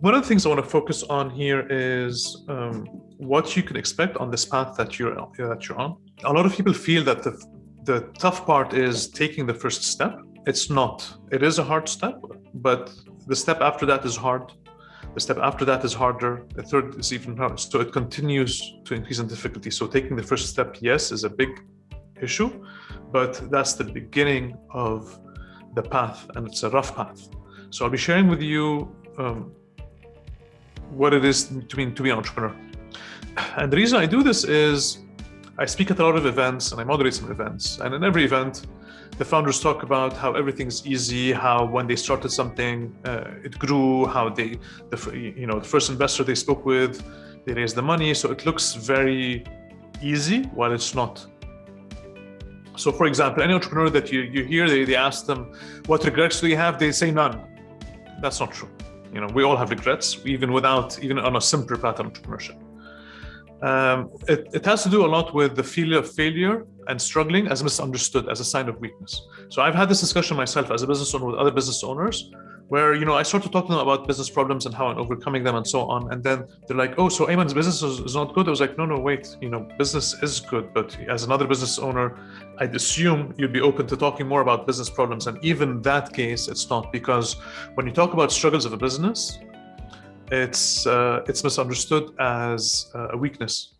one of the things I want to focus on here is um, what you can expect on this path that you're that you're on. A lot of people feel that the the tough part is taking the first step. It's not. It is a hard step, but the step after that is hard. The step after that is harder. The third is even harder. So it continues to increase in difficulty. So taking the first step, yes, is a big issue, but that's the beginning of the path, and it's a rough path. So I'll be sharing with you um, what it is to be, to be an entrepreneur. And the reason I do this is I speak at a lot of events and I moderate some events. And in every event, the founders talk about how everything's easy, how when they started something, uh, it grew, how they, the, you know, the first investor they spoke with, they raised the money. So it looks very easy while it's not. So for example, any entrepreneur that you, you hear, they, they ask them, what regrets do you have? They say none. That's not true. You know, we all have regrets, even without, even on a simpler path of entrepreneurship. Um, it, it has to do a lot with the feeling of failure and struggling as misunderstood as a sign of weakness. So I've had this discussion myself as a business owner with other business owners where you know I start to talk to them about business problems and how I'm overcoming them and so on, and then they're like, "Oh, so Ayman's business is, is, not good." I was like, "No, no, wait. You know, business is good, but as another business owner, I'd assume you'd be open to talking more about business problems, and even that case, it's not because when you talk about struggles of a business, it's uh, it's misunderstood as a weakness